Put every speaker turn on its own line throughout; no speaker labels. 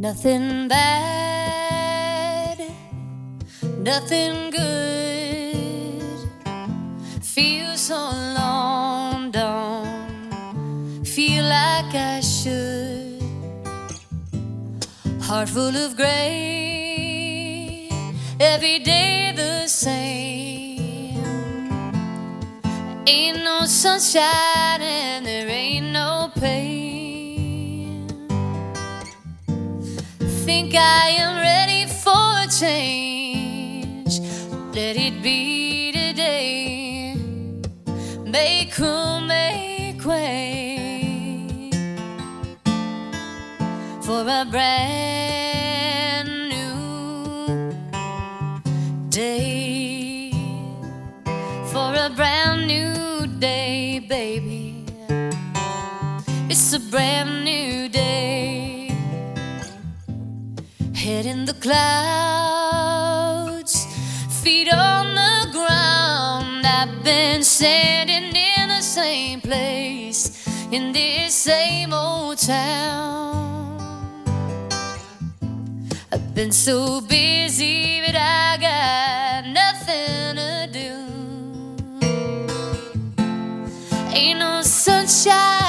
Nothing bad, nothing good. Feel so long, don't feel like I should. Heart full of gray, every day the same. Ain't no sunshine and there Think I am ready for a change. Let it be today. Make room, make way for a brand new day. For a brand new day, baby. It's a brand new day. Head in the clouds, feet on the ground. I've been standing in the same place in this same old town. I've been so busy, but I got nothing to do. Ain't no sunshine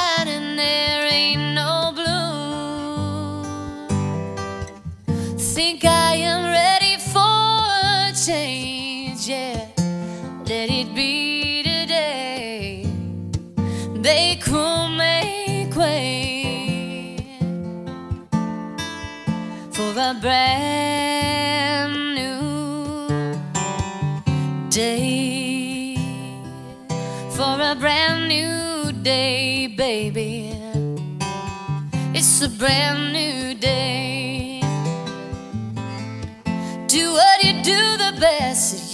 Think I am ready for a change, yeah. Let it be today. They room, make way for a brand new day. For a brand new day, baby. It's a brand new day.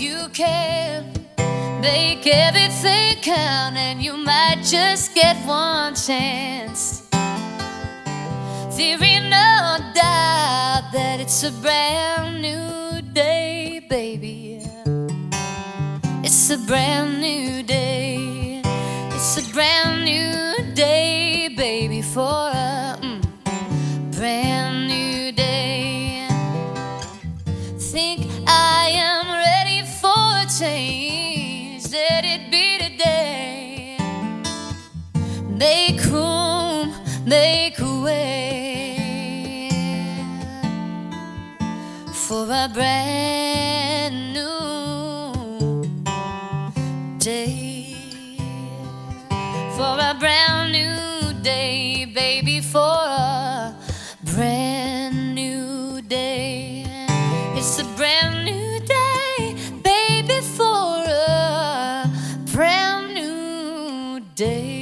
You can. Make everything count, and you might just get one chance. There ain't no doubt that it's a brand new day, baby. It's a brand new day. It's a brand new day, baby, for a It today. Make room, make way for a brand new day. For a brand new day, baby, for a brand new day. It's a brand day.